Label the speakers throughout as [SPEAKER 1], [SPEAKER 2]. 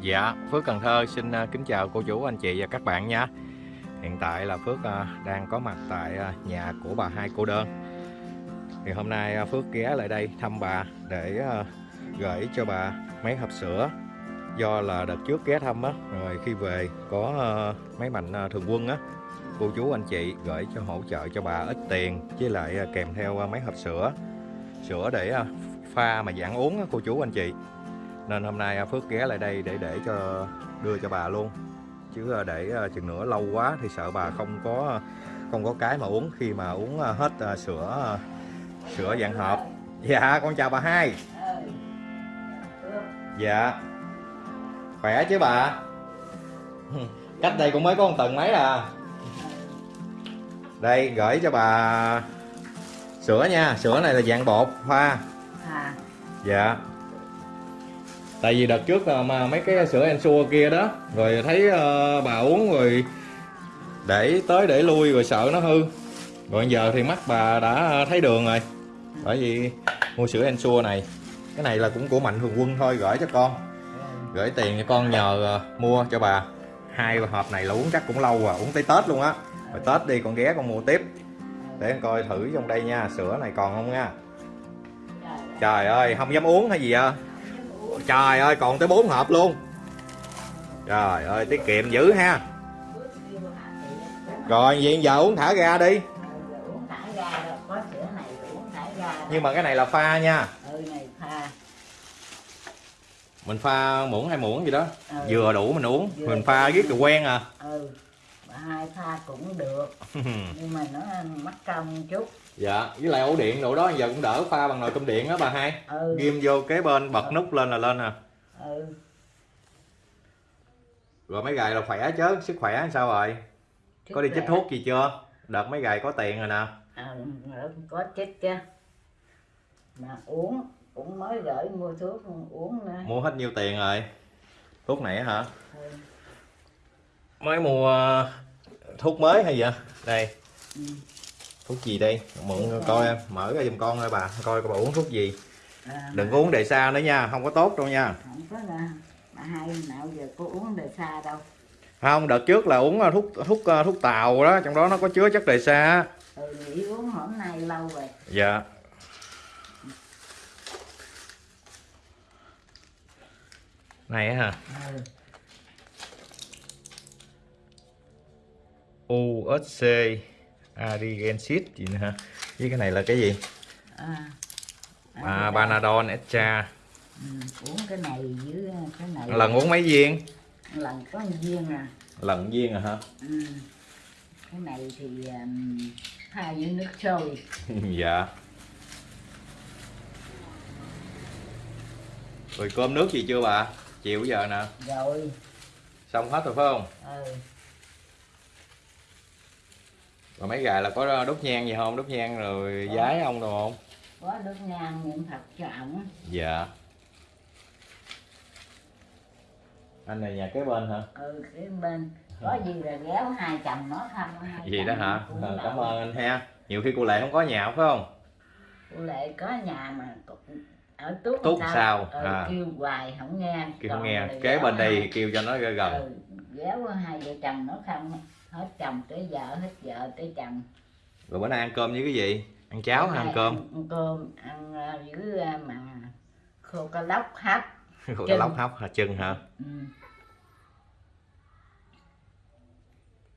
[SPEAKER 1] Dạ, Phước Cần Thơ xin à, kính chào cô chú, anh chị và các bạn nha. Hiện tại là Phước à, đang có mặt tại à, nhà của bà hai cô đơn. Thì hôm nay Phước ghé lại đây thăm bà để gửi cho bà mấy hộp sữa. Do là đợt trước ghé thăm á, rồi khi về có mấy mạnh thường quân á Cô chú anh chị gửi cho hỗ trợ cho bà ít tiền với lại kèm theo mấy hộp sữa. Sữa để pha mà dạng uống á cô chú anh chị nên hôm nay à, Phước ghé lại đây để để cho đưa cho bà luôn. Chứ à, để à, chừng nữa lâu quá thì sợ bà không có không có cái mà uống khi mà uống hết sữa sữa dạng hộp. Dạ con chào bà hai. Dạ. Khỏe chứ bà? Cách đây cũng mới có một tuần mấy à. Đây gửi cho bà sữa nha. Sữa này là dạng bột pha dạ tại vì đợt trước mà mấy cái sữa Ensure kia đó rồi thấy uh, bà uống rồi để tới để lui rồi sợ nó hư. Rồi giờ thì mắt bà đã thấy đường rồi bởi vì mua sữa Ensure này cái này là cũng của mạnh thường quân thôi gửi cho con. Gửi tiền cho con nhờ uh, mua cho bà. Hai hộp này là uống chắc cũng lâu rồi uống tới Tết luôn á. Rồi Tết đi con ghé con mua tiếp. Để con coi thử trong đây nha sữa này còn không nha? Trời ơi không dám uống hay gì à? Trời ơi còn tới bốn hộp luôn. Trời ơi tiết kiệm dữ ha. Rồi vậy giờ uống thả ra đi. Nhưng mà cái này là pha nha.
[SPEAKER 2] Ừ
[SPEAKER 1] mình pha muỗng hai muỗng gì đó.
[SPEAKER 2] Ừ.
[SPEAKER 1] vừa đủ mình uống. Mình pha riết rồi quen à
[SPEAKER 2] ừ hai pha cũng được. Nhưng mà nó mất công chút.
[SPEAKER 1] Dạ với lại ổ điện đồ đó giờ cũng đỡ pha bằng nồi cơm điện á bà hai.
[SPEAKER 2] Ừ.
[SPEAKER 1] Ghim vô kế bên bật nút lên là lên à.
[SPEAKER 2] Ừ.
[SPEAKER 1] Rồi mấy gài là khỏe chứ sức khỏe sao rồi? Có đi chích thuốc gì chưa? Đợt mấy gài có tiền rồi nè.
[SPEAKER 2] À, có chích chứ. Mà uống cũng mới gửi mua thuốc uống nữa.
[SPEAKER 1] Mua hết nhiêu tiền rồi? Thuốc này á hả?
[SPEAKER 2] Ừ.
[SPEAKER 1] mới mua thuốc mới hay vậy? Đây.
[SPEAKER 2] Ừ.
[SPEAKER 1] thuốc gì đây? Mượn coi em mở ra giùm con thôi bà. Coi coi bà uống thuốc gì.
[SPEAKER 2] À,
[SPEAKER 1] đừng có uống đề xa nữa nha không có tốt đâu nha.
[SPEAKER 2] Không có là bà hai nào giờ có uống đề xa đâu.
[SPEAKER 1] Không đợt trước là uống ờ, thuốc thuốc ờ, thuốc tàu đó trong đó nó có chứa chất đề xa.
[SPEAKER 2] Ừ nghỉ uống hôm nay lâu rồi.
[SPEAKER 1] Dạ. Này hả?
[SPEAKER 2] Ừ.
[SPEAKER 1] USC Arigensit gì nữa hả? Với cái này là cái gì?
[SPEAKER 2] À,
[SPEAKER 1] à, Panadol Extra
[SPEAKER 2] ừ, uống cái này với cái này.
[SPEAKER 1] Lần uống mấy viên?
[SPEAKER 2] Lần có một viên à.
[SPEAKER 1] Lần viên à hả?
[SPEAKER 2] Ừ. cái này thì um, pha với nước sôi
[SPEAKER 1] dạ. Rồi cơm nước gì chưa bà? Chiều giờ nè.
[SPEAKER 2] Rồi.
[SPEAKER 1] Xong hết rồi phải không?
[SPEAKER 2] Ừ.
[SPEAKER 1] rồi mấy gài là có đốt nhang gì không? Đốt nhang rồi giái ông đồ không?
[SPEAKER 2] Có đốt nhang niệm phật cho ổng
[SPEAKER 1] dạ. Anh này nhà kế bên hả?
[SPEAKER 2] Ừ cái bên. Có gì là ghéo hai chồng nó thăm hai
[SPEAKER 1] gì đó hả?
[SPEAKER 2] đậu.
[SPEAKER 1] cảm ơn anh ha. Nhiều khi cô lệ không có nhà phải không?
[SPEAKER 2] Cô lệ có nhà mà ở tuốt
[SPEAKER 1] Tuốt sao?
[SPEAKER 2] ừ,
[SPEAKER 1] À.
[SPEAKER 2] kêu hoài không nghe.
[SPEAKER 1] Kêu không nghe. kế bên đây
[SPEAKER 2] hai-
[SPEAKER 1] kêu cho nó gần
[SPEAKER 2] ừ, ghéo hai vợ chồng nó không hết chồng tới vợ hết vợ tới chồng.
[SPEAKER 1] Rồi bữa nay ăn cơm với cái gì? Ăn cháo hay ăn cơm?
[SPEAKER 2] ăn cơm ăn ờ, với mà khô cá lóc hấp
[SPEAKER 1] Khổ
[SPEAKER 2] chân.
[SPEAKER 1] lóc hấp hả? Chân hả?
[SPEAKER 2] Ừ.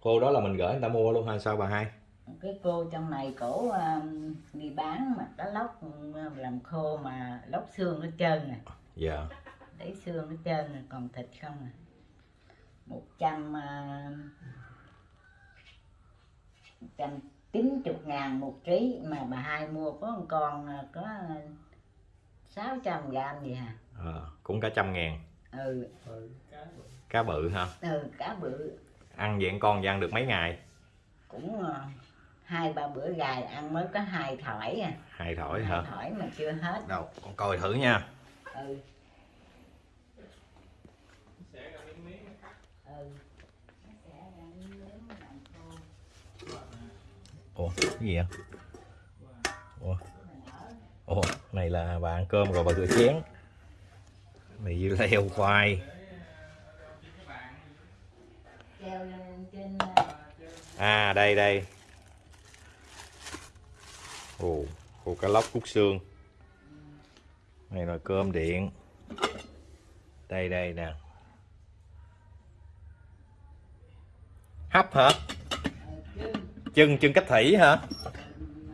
[SPEAKER 1] cô đó là mình gửi người ta mua luôn hay sao bà hai?
[SPEAKER 2] Cái cô trong này cổ ờ, đi bán mà cá lóc ờ, làm khô mà lóc xương hết trơn nè
[SPEAKER 1] dạ.
[SPEAKER 2] Lấy xương hết trơn nè còn thịt không à. Một trăm ờ, trăm chín chục ngàn một ký mà bà hai mua có một con ờ, có sáu trăm gram gì hả
[SPEAKER 1] Ờ, cũng cả trăm ngàn.
[SPEAKER 2] Ừ.
[SPEAKER 1] Cá bự ha
[SPEAKER 2] ừ cá bự.
[SPEAKER 1] Ăn vậy con ăn được mấy ngày?
[SPEAKER 2] Cũng ờ, hai ba bữa gài ăn mới có hai thỏi à.
[SPEAKER 1] Hai thỏi
[SPEAKER 2] hai
[SPEAKER 1] hả
[SPEAKER 2] thỏi mà chưa hết.
[SPEAKER 1] Đâu con coi thử nha.
[SPEAKER 2] Ừ
[SPEAKER 1] ủa, cái gì vậy? Ủa? Ủa, này là bà ăn cơm rồi, bà rửa chén. Mì dưa leo khoai. À đây đây. Ồ, khô cá lóc cút xương. Này là cơm điện. Đây đây nè. Hấp hả?
[SPEAKER 2] Chân
[SPEAKER 1] chân cách thủy hả?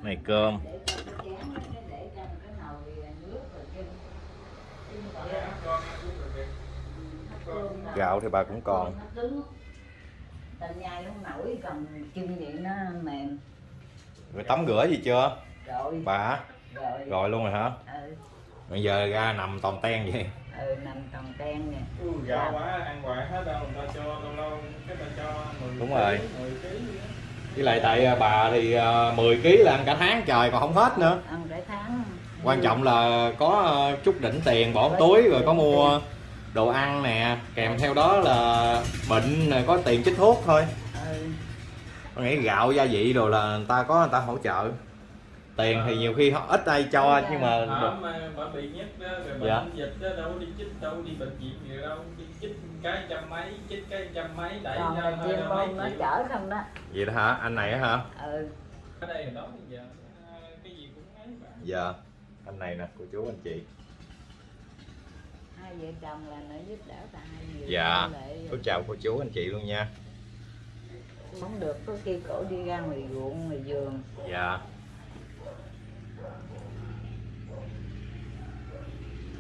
[SPEAKER 1] Này cơm. Gạo thì bà cũng còn.
[SPEAKER 2] Nó cứng ta nhai không nổi còn chân vậy nó mềm
[SPEAKER 1] rồi tắm rửa gì chưa?
[SPEAKER 2] Rồi.
[SPEAKER 1] Bà?
[SPEAKER 2] Rồi.
[SPEAKER 1] Rồi luôn rồi hả?
[SPEAKER 2] Ừ,
[SPEAKER 1] bây giờ ra nằm toàn ten vậy.
[SPEAKER 2] Ừ nằm tòng ten nè.
[SPEAKER 3] Ừ, gạo quá ăn hoài hết đâu. Người ta cho lâu lâu cái ta cho 10
[SPEAKER 1] Đúng
[SPEAKER 3] ký,
[SPEAKER 1] rồi.
[SPEAKER 3] 10 ký
[SPEAKER 1] với lại tại à, bà thì à, 10 kg là ăn cả tháng trời còn không hết nữa.
[SPEAKER 2] Ăn cả tháng.
[SPEAKER 1] Quan trọng là có ờ, chút đỉnh tiền bỏ túi rồi có mua đồ ăn nè. Kèm theo đó là bệnh có tiền chích thuốc thôi.
[SPEAKER 2] Ừ,
[SPEAKER 1] tôi nghĩ gạo gia vị rồi là người ta có người ta hỗ trợ tiền thì nhiều khi họ ít ai cho nhưng mà
[SPEAKER 3] Ở mà bà bị nhất đó rồi bệnh
[SPEAKER 1] Dạ.
[SPEAKER 3] dịch đó đâu đi chích đâu đi bệnh viện gì đâu. Đi chích cái trăm mấy chích cái trăm mấy đẩy
[SPEAKER 2] còn
[SPEAKER 3] ra
[SPEAKER 2] chuyên
[SPEAKER 3] ra mấy
[SPEAKER 2] nó chở không đó.
[SPEAKER 1] Vậy đó hả? Anh này á hả?
[SPEAKER 2] Ừ.
[SPEAKER 3] Ở đây đó giờ cái gì cũng ấy bà
[SPEAKER 1] dạ. Anh này nè cô chú anh chị.
[SPEAKER 2] Hai vợ chồng là nó giúp đỡ cả hai người.
[SPEAKER 1] Dạ. Tôi chào cô chú anh chị luôn nha.
[SPEAKER 2] Không được có khi cổ đi ra ngoài ruộng ngoài vườn.
[SPEAKER 1] Dạ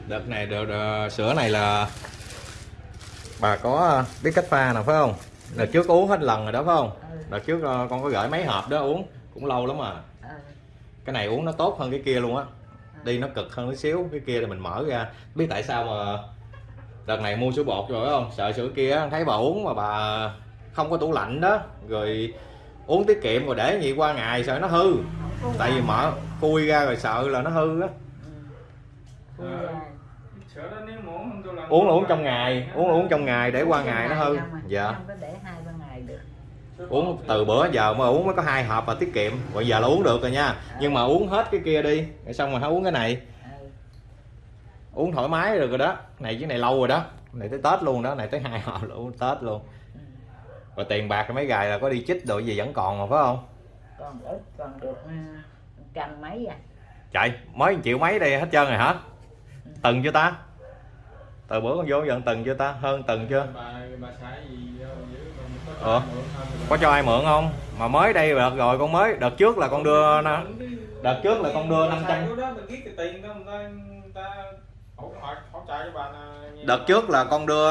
[SPEAKER 1] đợt này đợt, đợt, sữa này là bà có ờ, biết cách pha nào phải không? Đợt trước uống hết lần rồi đó phải không?
[SPEAKER 2] Ừ,
[SPEAKER 1] đợt trước ờ, con có gửi mấy hộp đó uống cũng lâu lắm à.
[SPEAKER 2] Ừ,
[SPEAKER 1] cái này uống nó tốt hơn cái kia luôn á. Đi nó cực hơn tí xíu cái kia thì mình mở ra. Biết tại sao mà đợt này mua sữa bột rồi phải không? Sợ sữa kia thấy bà uống mà bà không có tủ lạnh đó. Rồi uống tiết kiệm rồi để gì qua ngày sợ nó hư. Tại vì mở khui ra rồi sợ là nó hư á.
[SPEAKER 2] Ừ.
[SPEAKER 3] Ờ. sữa đó nếu mà uống không tôi làm
[SPEAKER 1] uống là uống trong ngày uống là uống trong ngày để qua ngày nó hư.
[SPEAKER 2] À,
[SPEAKER 1] dạ
[SPEAKER 2] không có để hai ba ngày được.
[SPEAKER 1] Uống từ bữa giờ mà uống mới có hai hộp và tiết kiệm. Bây giờ là uống được rồi nha. Nhưng mà uống hết cái kia đi rồi xong rồi hãy uống cái này.
[SPEAKER 2] Ừ.
[SPEAKER 1] uống thoải mái được rồi đó. Này chứ này lâu rồi đó. Này tới tết luôn đó này tới hai hộp là uống tết luôn.
[SPEAKER 2] Ừ.
[SPEAKER 1] rồi tiền bạc mấy gài là có đi chích đồ gì vẫn còn mà phải không?
[SPEAKER 2] Còn ít còn được ừ, trăm mấy à?
[SPEAKER 1] Chạy mới triệu mấy đây hết trơn rồi hả từng chưa ta? Từ bữa con vô dần từng chưa ta? Hơn từng chưa? Ờ. có cho ai mượn không? Mà mới đây đợt rồi con mới đợt trước là con đưa đợt trước là con đưa 500
[SPEAKER 3] Lúc đó mình viết cái tiền đó người ta, người ta hỗ, hỗ, hỗ trợ cho bà là nhiều.
[SPEAKER 1] đợt trước là con đưa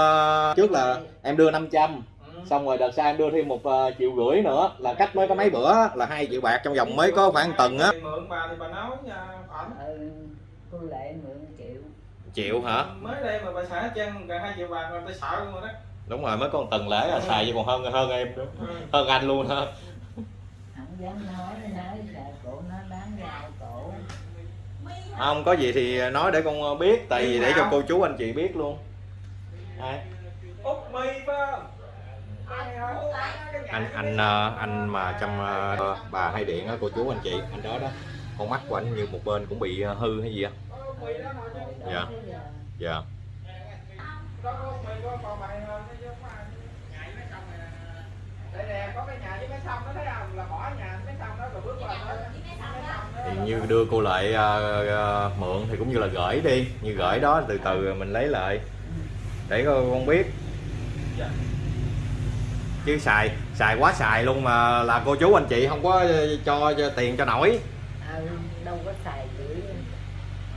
[SPEAKER 1] trước là em đưa 500
[SPEAKER 3] Ừ.
[SPEAKER 1] xong rồi đợt sau em đưa thêm một ờ, triệu rưỡi nữa. Là cách mới có mấy bữa là hai triệu bạc trong vòng mới có khoảng tuần á.
[SPEAKER 3] mượn bà thì bà nói nha ảnh
[SPEAKER 2] ừ. lệ mượn triệu
[SPEAKER 1] triệu hả?
[SPEAKER 3] Mới đây mà bà hết trơn gần hai triệu bạc mà ta sợ luôn rồi đó.
[SPEAKER 1] Đúng rồi mới có một tuần lễ là xài chứ còn hơn hơn em
[SPEAKER 3] Ừ.
[SPEAKER 1] hơn anh luôn ha
[SPEAKER 2] không dám nói nói sợ cổ nó bán rau cổ.
[SPEAKER 1] Không có gì thì nói để con biết tại vì để cho cô chú anh chị biết luôn.
[SPEAKER 3] Út mi nhà
[SPEAKER 1] anh anh ờ, anh mà trong ờ, bà hay điện á cô chú anh chị anh đó đó. Con mắt của anh như một bên cũng bị ờ, hư hay gì á dạ. Dạ. Thì như đưa cô lại uh, uh, mượn thì cũng như là gửi đi. Như gửi đó từ từ mình lấy lại. Để con biết. Chứ xài xài quá xài luôn mà là cô chú anh chị không có cho, cho tiền cho nổi.
[SPEAKER 2] Ừ, đâu có xài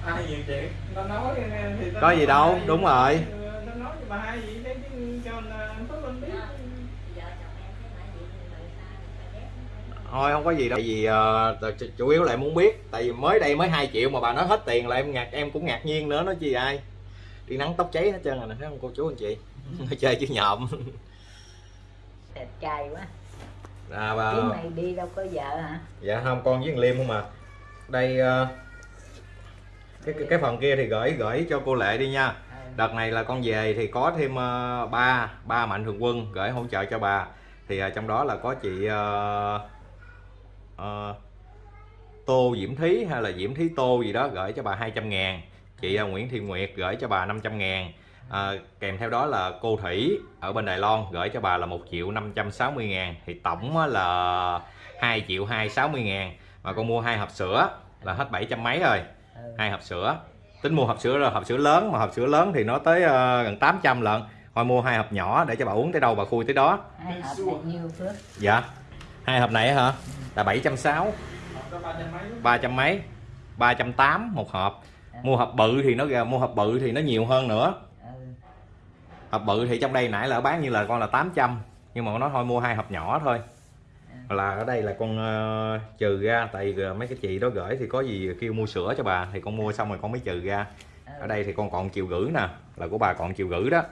[SPEAKER 3] ai nhiều chuyện nó nói thì nó
[SPEAKER 1] Có gì đâu, đúng rồi.
[SPEAKER 3] nó nói cho bà hai gì đấy chứ cho anh Phước Linh biết.
[SPEAKER 1] Thôi không có gì đâu. Tại vì t- chủ yếu là em muốn biết. Tại vì mới đây mới 2 triệu mà bà nói hết tiền là em ngạc em cũng ngạc nhiên nữa. Nói chi ai? Đi nắng tóc cháy hết trơn rồi nè thấy không cô chú anh chị? Nó chơi chứ nhộm.
[SPEAKER 2] Đẹp trai quá.
[SPEAKER 1] À, bà,
[SPEAKER 2] chứ mày đi đâu có vợ hả?
[SPEAKER 1] Dạ không con với thằng liêm không mà đây ờ, cái, cái phần kia thì gửi gửi cho cô lệ đi nha. Đợt này là con về thì có thêm ờ, ba ba mạnh thường quân gửi hỗ trợ cho bà. Thì ờ, trong đó là có chị ờ, ờ, Tô Diễm Thí hay là Diễm Thí Tô gì đó gửi cho bà 200 ngàn. Chị ờ, Nguyễn Thị Nguyệt gửi cho bà 500 ngàn. À, kèm theo đó là cô Thủy ở bên Đài Loan gửi cho bà là 1 triệu 560 ngàn. Thì tổng là 2 triệu 260 ngàn. Mà con mua hai hộp sữa là hết 700 mấy rồi. Hai hộp sữa. Tính mua hộp sữa là hộp sữa lớn mà hộp sữa lớn thì nó tới ờ, gần 800 lận. Thôi mua hai hộp nhỏ để cho bà uống tới đâu bà khui tới đó.
[SPEAKER 2] Hai hộp bao nhiêu phước
[SPEAKER 1] dạ. Hai hộp này hả? Là 760
[SPEAKER 3] Học có ba trăm mấy
[SPEAKER 1] ba trăm mấy. ba trăm tám một hộp. Mua hộp bự thì nó mua hộp bự thì nó nhiều hơn nữa.
[SPEAKER 2] Ừ.
[SPEAKER 1] hộp bự thì trong đây nãy là bán như là con là 800 nhưng mà nó thôi mua hai hộp nhỏ thôi là ở đây là con ờ, trừ ra tại vì mấy cái chị đó gửi thì có gì kêu mua sữa cho bà thì con mua xong rồi con mới trừ ra ở đây thì con còn chiều gửi nè là của bà còn chiều gửi đó.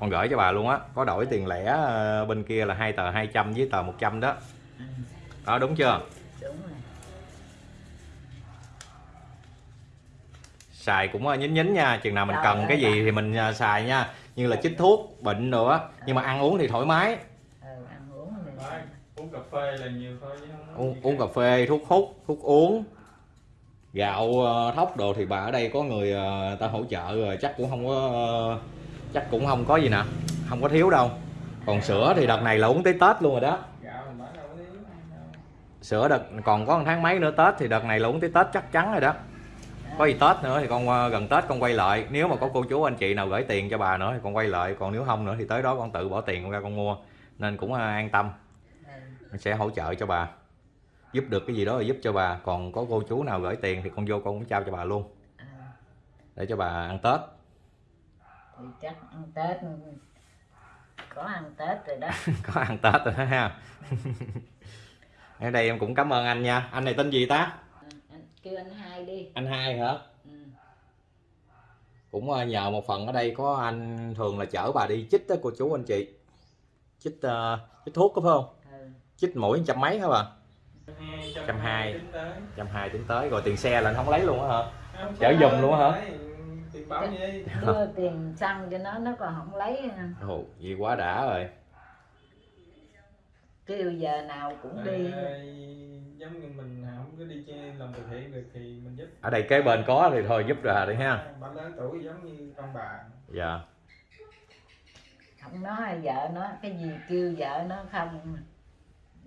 [SPEAKER 1] Con gửi cho bà luôn á có đổi tiền lẻ ờ, bên kia là hai tờ 200 với tờ 100 đó.
[SPEAKER 2] Ừ.
[SPEAKER 1] đó đúng chưa? Xài cũng ờ, nhín nhín nha chừng nào mình cần cái gì thì mình ờ, xài nha. Như là chích thuốc bệnh nữa nhưng mà ăn uống thì thoải mái
[SPEAKER 2] ừ, ăn uống thì
[SPEAKER 3] Đấy, uống cà phê là nhiều thôi
[SPEAKER 1] uống, uống cà phê thuốc hút thuốc uống. Gạo ờ, thóc đồ thì bà ở đây có người ờ, ta hỗ trợ rồi chắc cũng không có ờ, chắc cũng không có gì nè không có thiếu đâu. Còn sữa thì đợt này là uống tới tết luôn rồi đó. Sữa đợt còn có một tháng mấy nữa tết thì đợt này là uống tới tết chắc chắn rồi đó. Có gì tết nữa thì con gần tết con quay lại. Nếu mà có cô chú anh chị nào gửi tiền cho bà nữa thì con quay lại. Còn nếu không nữa thì tới đó con tự bỏ tiền con ra con mua. Nên cũng an tâm sẽ hỗ trợ cho bà. Giúp được cái gì đó là giúp cho bà. Còn có cô chú nào gửi tiền thì con vô con cũng trao cho bà luôn.
[SPEAKER 2] Ừ.
[SPEAKER 1] để cho bà ăn tết.
[SPEAKER 2] Thì chắc ăn tết. Có ăn tết rồi đó.
[SPEAKER 1] Có ăn tết rồi đó ha. Ở đây em cũng cảm ơn anh nha. Anh này tên gì ta?
[SPEAKER 2] Ừ, anh, kêu anh hai đi.
[SPEAKER 1] Anh hai hả?
[SPEAKER 2] Ừ.
[SPEAKER 1] cũng ờ, nhờ một phần ở đây có anh thường là chở bà đi chích đó cô chú anh chị. Chích ờ, chích thuốc có phải không. Chích mỗi trăm mấy hả bà? Trăm hai.
[SPEAKER 3] tính tới.
[SPEAKER 1] trăm hai tính tới rồi tiền xe là anh không lấy luôn á hả? Chở giùm luôn hả?
[SPEAKER 3] đấy, Tiền bảo gì?
[SPEAKER 2] đưa tiền xăng cho nó nó còn không lấy
[SPEAKER 1] ồ gì quá đã rồi.
[SPEAKER 2] Kêu giờ nào cũng đi.
[SPEAKER 3] Giống như mình không có đi chơi làm từ thiện được thì mình giúp.
[SPEAKER 1] Ở đây kế bên có thì thôi giúp ra đi ha.
[SPEAKER 3] Bà lớn tuổi giống như con bà.
[SPEAKER 1] Dạ.
[SPEAKER 2] Không nói vợ nó cái gì kêu vợ nó không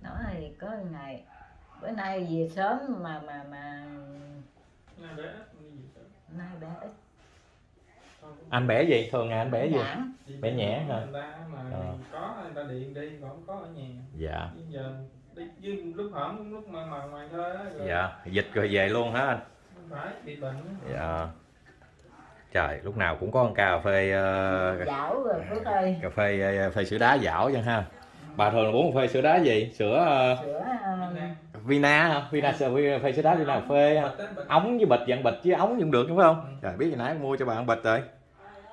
[SPEAKER 2] nói thì có ngày bữa nay về sớm mà mà mà
[SPEAKER 3] Nó bé
[SPEAKER 2] nay bé ít.
[SPEAKER 1] Anh bẻ gì? Thường ngày anh bẻ gì?
[SPEAKER 2] Nhãn.
[SPEAKER 1] Bé
[SPEAKER 3] đi
[SPEAKER 1] nhẹ hả?
[SPEAKER 3] người ta mà
[SPEAKER 1] Ờ.
[SPEAKER 3] có người ta điện đi còn không có ở nhà.
[SPEAKER 1] Dạ.
[SPEAKER 3] Bây giờ đi với lúc hổm lúc mà mà ngoài thôi á rồi
[SPEAKER 1] dạ. Dịch rồi về luôn hả anh?
[SPEAKER 3] không phải bị bệnh
[SPEAKER 1] dạ. Trời lúc nào cũng có con cà phê ờ,
[SPEAKER 2] dảo rồi phước ơi.
[SPEAKER 1] cà phê ờ, phê sữa đá dảo chẳng ha bà thường là uống phê sữa đá gì? Sữa ờ,
[SPEAKER 2] sữa ờ,
[SPEAKER 1] vina. Hả? Vina sữa phê sữa đá vina cà phê ống với bịch dạng bịch với ống cũng được đúng không?
[SPEAKER 3] Ừ.
[SPEAKER 1] trời biết gì nãy mua cho bạn bịch rồi.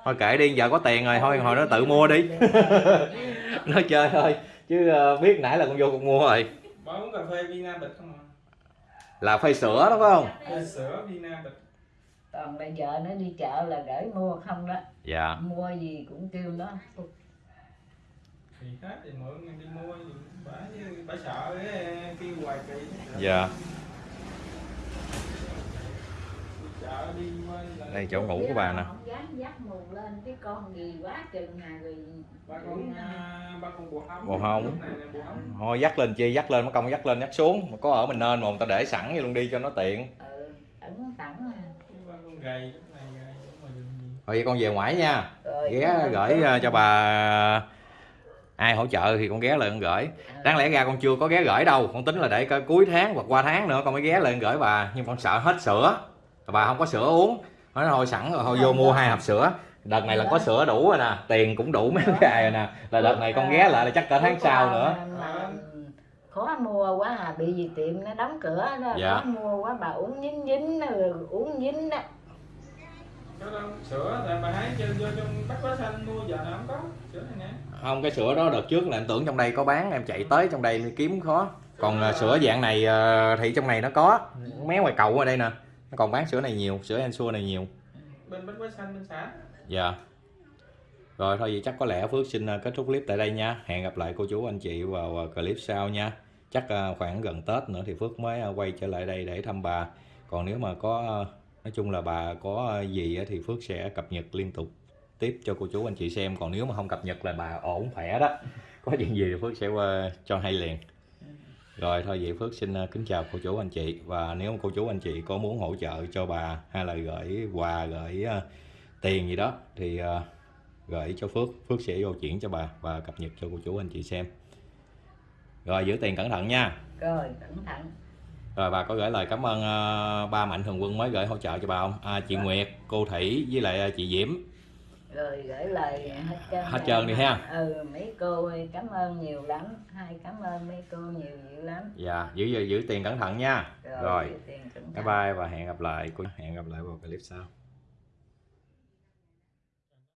[SPEAKER 1] Thôi kệ đi giờ có tiền rồi thôi hồi nó tự mua đi. Nói chơi thôi chứ ờ, biết nãy là con vô con mua rồi.
[SPEAKER 3] Bà uống cà phê Vina bịch không à?
[SPEAKER 1] là phê sữa đó phải không?
[SPEAKER 3] Phê sữa Vina bịch.
[SPEAKER 2] Còn bây giờ nó đi chợ là gửi mua không đó.
[SPEAKER 1] Dạ.
[SPEAKER 2] Mua gì cũng kêu nó
[SPEAKER 3] thì hết thì mọi người đi mua thì bà bà sợ cái kêu hoài kỳ
[SPEAKER 1] dạ.
[SPEAKER 3] Đi chợ đi qua là
[SPEAKER 1] đây chỗ ngủ của bà nè.
[SPEAKER 2] Không dám dắt mù lên cái con gì quá chừng hà rồi
[SPEAKER 3] ba con à, ba con bồ hông
[SPEAKER 1] hông thôi dắt lên chi dắt lên mất công dắt lên dắt xuống. Mà có ở mình nên mà người ta để sẵn vậy luôn đi cho nó tiện.
[SPEAKER 2] Ừ, à.
[SPEAKER 1] vậy con về ngoại nha. Ghé gửi ờ, cho bà ai hỗ trợ thì con ghé lại con gửi. Đáng lẽ ra con chưa có ghé gửi đâu con tính là để coi cuối tháng hoặc qua tháng nữa con mới ghé lên gửi bà. Nhưng con sợ hết sữa. Bà không có sữa uống. Nói thôi sẵn rồi thôi vô mua hai hộp sữa. Đợt này là có sữa đủ rồi nè tiền cũng đủ mấy ngày rồi nè. Là đợt này con ghé lại là chắc cả tháng sau nữa.
[SPEAKER 2] khó mua quá à bị gì tiệm nó đóng cửa đó
[SPEAKER 1] Dạ.
[SPEAKER 2] khó mua quá bà uống dính dính uống dính đó
[SPEAKER 3] có đâu sữa là bà hái cho vô trong bách hóa xanh mua giờ nào không có sữa này nè
[SPEAKER 1] không cái sữa đó đợt trước là em tưởng trong đây có bán em chạy tới trong đây kiếm khó còn ờ, sữa dạng này ờ, thì trong này nó có mé ngoài cầu ở đây nè nó còn bán sữa này nhiều sữa Ensure này nhiều
[SPEAKER 3] bên bách hóa xanh bên xã
[SPEAKER 1] Dạ. Rồi thôi vậy chắc có lẽ Phước xin ờ, kết thúc clip tại đây nha. Hẹn gặp lại cô chú anh chị vào ờ, clip sau nha. Chắc khoảng gần Tết nữa thì Phước mới quay trở lại đây để thăm bà. Còn nếu mà có nói chung là bà có ờ, gì thì Phước sẽ cập nhật liên tục tiếp cho cô chú, anh chị xem. Còn nếu mà không cập nhật là bà ổn khỏe đó. Có chuyện gì thì Phước sẽ qua cho hay liền. Rồi, thôi vậy Phước xin ờ, kính chào cô chú, anh chị. Và nếu mà cô chú, anh chị có muốn hỗ trợ cho bà hay là gửi quà, gửi tiền gì đó thì gửi cho Phước. Phước sẽ vô chuyển cho bà và cập nhật cho cô chú, anh chị xem. Rồi, giữ tiền cẩn thận nha.
[SPEAKER 2] Rồi, cẩn thận
[SPEAKER 1] rồi bà có gửi lời cảm ơn ờ, ba mạnh thường quân mới gửi hỗ trợ cho bà không? À, chị Nguyệt cô Thủy với lại ờ, chị Diễm.
[SPEAKER 2] Rồi gửi lời hết trơn
[SPEAKER 1] Hết trơn đi ha.
[SPEAKER 2] ừ mấy cô ơi, cảm ơn nhiều lắm. Hai cảm ơn mấy cô nhiều dữ lắm.
[SPEAKER 1] Dạ giữ giữ, giữ tiền cẩn thận nha.
[SPEAKER 2] Rồi,
[SPEAKER 1] rồi.
[SPEAKER 2] chịu tiền cẩn
[SPEAKER 1] bye
[SPEAKER 2] thận.
[SPEAKER 1] bye và hẹn gặp lại hẹn gặp lại vào clip sau